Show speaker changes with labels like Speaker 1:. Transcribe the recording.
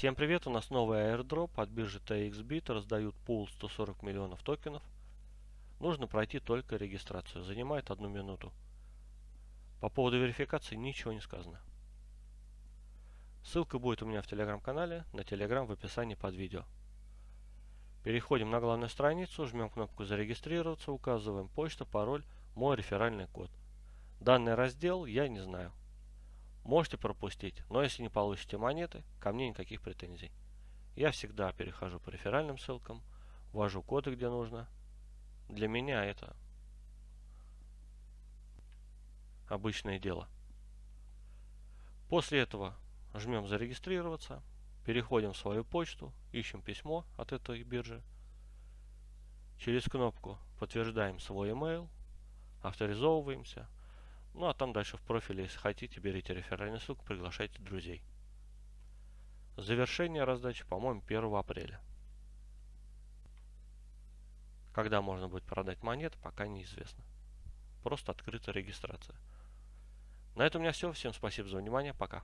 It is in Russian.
Speaker 1: Всем привет, у нас новый airdrop от биржи TXBit, раздают пул 140 миллионов токенов. Нужно пройти только регистрацию, занимает одну минуту. По поводу верификации ничего не сказано. Ссылка будет у меня в телеграм-канале, на телеграм в описании под видео. Переходим на главную страницу, жмем кнопку зарегистрироваться, указываем почту, пароль, мой реферальный код. Данный раздел я не знаю. Можете пропустить, но если не получите монеты, ко мне никаких претензий. Я всегда перехожу по реферальным ссылкам, ввожу коды где нужно. Для меня это обычное дело. После этого жмем зарегистрироваться, переходим в свою почту, ищем письмо от этой биржи. Через кнопку подтверждаем свой email, авторизовываемся – ну а там дальше в профиле, если хотите, берите реферальную ссылку, приглашайте друзей. Завершение раздачи, по-моему, 1 апреля. Когда можно будет продать монеты, пока неизвестно. Просто открыта регистрация. На этом у меня все. Всем спасибо за внимание. Пока.